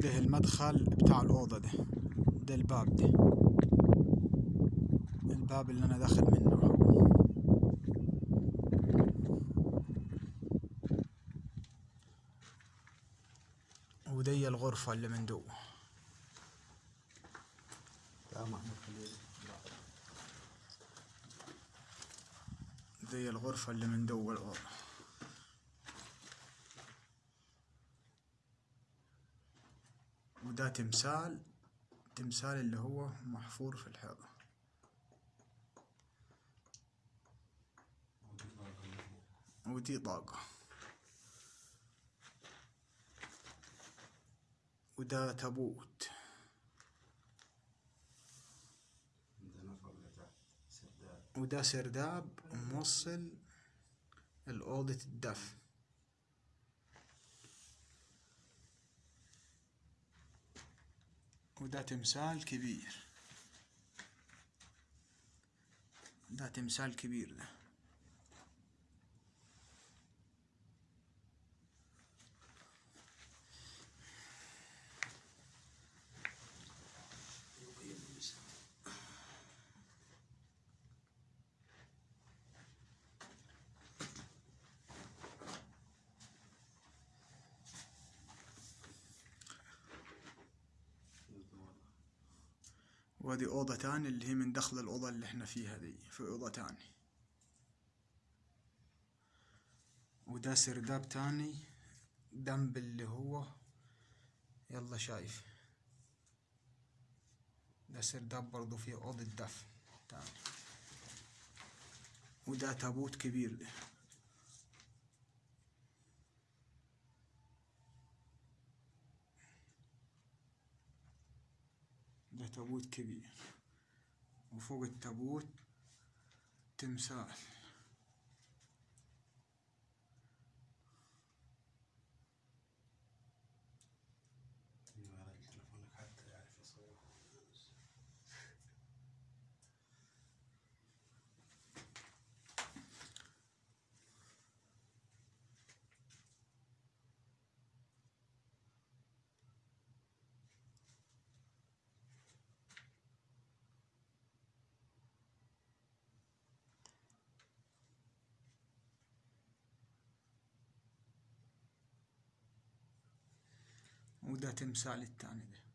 ده المدخل بتاع الأوضة ده ده الباب ده. الباب اللي أنا داخل منه ودي الغرفة اللي من دو دي الغرفة اللي من دو الأوضة وده تمثال تمثال اللي هو محفور في الحيطة. ودي طاقة. وده تابوت. وده سرداب موصل لأوضة الدفن وده تمثال كبير. ده تمثال كبير ده. وهذه أوضة تاني اللي هي من دخل الأوضة اللي إحنا فيها دي في أوضة تاني وده سرداب تاني جنب اللي هو يلا شايف. ده سرداب برضو فيه أوضة دفن تاني. وده تابوت كبير ده. ده تابوت كبير. وفوق التابوت تمثال. وده تمثال التاني ده.